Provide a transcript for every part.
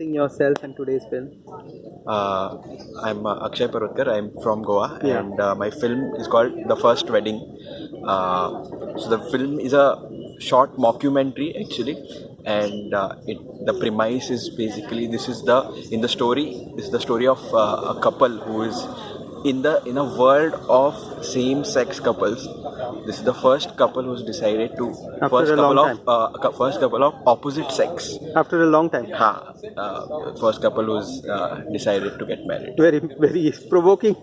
Introducing yourself and today's film. Uh, I'm uh, Akshay Parvatkar. I'm from Goa, Yeah. and uh, my film is called The First Wedding. Uh, so the film is a short mockumentary actually, and uh, it the premise is basically this is the in the story this is the story of uh, a couple who is in the in a world of same sex couples. This is the first couple who's decided to After first a couple long of uh, first couple of opposite sex. After a long time. Ha, uh, first couple who's uh, decided to get married. Very, very provoking.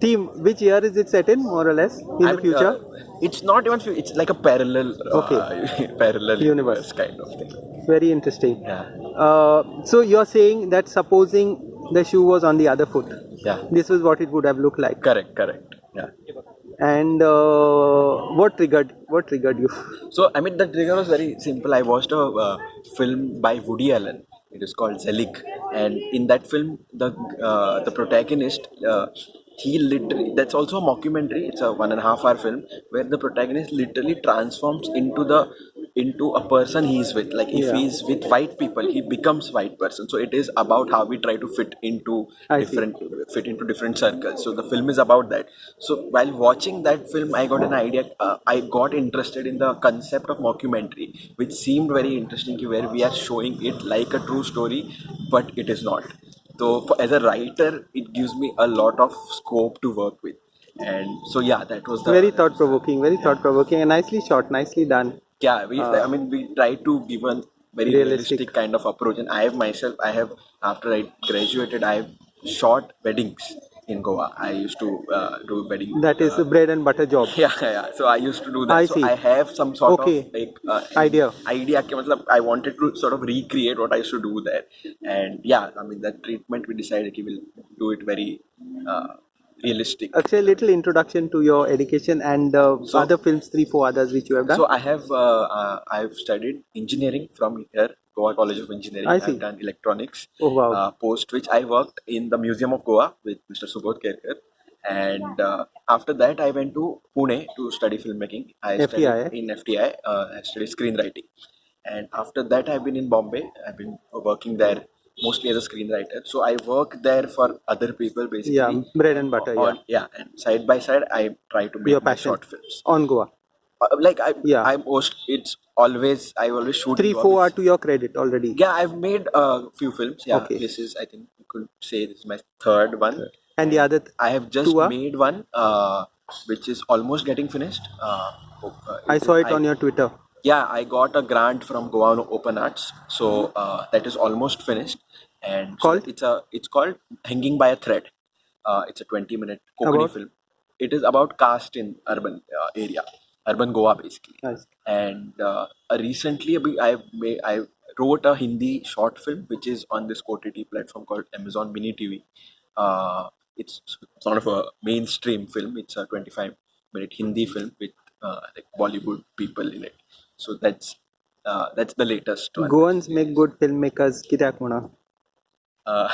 Team, which year is it set in, more or less, in I the mean, future? uh, it's not even. It's like a parallel, uh, parallel Universe. universe kind of thing. very interesting. Yeah, Uh, so you're saying that supposing the shoe was on the other foot, yeah. this was what it would have looked like. Correct, correct. Yeah. And uh, what triggered? What triggered you? So I mean, the trigger was very simple. I watched a uh, film by Woody Allen. It is called Zelig, and in that film, the uh, the protagonist. Uh, he literally that's also a mockumentary it's a one and a half hour film where the protagonist literally transforms into the into a person he's with. Like if Yeah. he's with white people he becomes white person. So it is about how we try to fit into I see. different fit into different circles. So the film is about that. So while watching that film i got an idea uh, i got interested in the concept of mockumentary which seemed very interesting where we are showing it like a true story but it is not. So for, as a writer it gives me a lot of scope to work with. And so yeah that was the Very thought provoking, very thought provoking, and nicely shot, nicely done yeah we uh, i mean we try to give a very realistic. realistic. kind of approach and i have myself i have after i graduated i have shot weddings in goa i used to uh, do wedding that is uh, a bread and butter job yeah yeah so i used to do that i, so see. I have some sort okay. of like uh, idea idea i wanted to sort of recreate what i used to do there and yeah i mean that treatment we decided we will do it very uh, realistic Actually, a little introduction to your education and uh, So- other films, three, four others which you have done. So I have uh, uh, I've studied engineering from here, Goa College of Engineering. I see. I've done electronics. Oh, wow. Uh, post which I worked in the Museum of Goa with Mr. Subodh Kerkar. And uh, after that, I went to Pune to study filmmaking. I FTI, studied in FTI. Uh, I studied screenwriting. And after that, I've been in Bombay. I've been working there mostly as a screenwriter. So I work there for other people basically. yeah, bread and butter. Yeah, On, yeah, and side by side, I try to make Your passion. short films on Goa. uh, like I, Yeah. I most it's always I always shoot. Three, four are to your credit already. Yeah, I've made a few films. Yeah, Okay. this is I think you could say this is my third one. And the other, th- I have just made one, uh, which is almost getting finished. Uh, uh, I saw it on your Twitter. Yeah, I got a grant from Goa Open Arts, so uh, that is almost finished. And so it's a it's called Hanging by a Thread. Uh, it's a 20 minute Konkani About? film. It is about caste in urban uh, area, urban Goa basically Nice. and uh, uh, recently I I wrote a Hindi short film which is on this OTT platform called Amazon Mini TV. Uh, it's sort of a mainstream film. It's a 25 minute Hindi film with uh, like Bollywood people in it So that's uh, that's the latest one. Goans make good filmmakers. कित्याक म्हणा? Uh,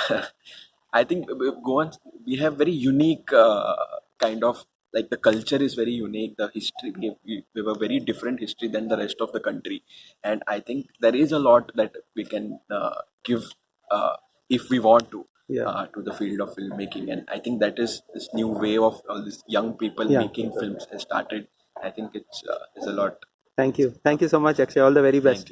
I think Goans we have very unique uh, kind of like the culture is very unique. The history we have, we we have a very different history than the rest of the country, and I think there is a lot that we can uh, give uh, if we want to. Yeah. Uh, to the field of filmmaking, and I think that is this new wave of all these young people Yeah. making films has started. I think it's uh, there's a lot. Thank you. Thank you so much, Akshay. All the very best.